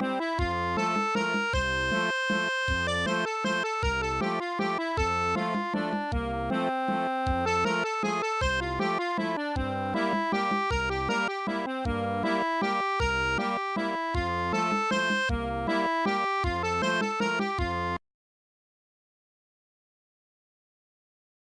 Música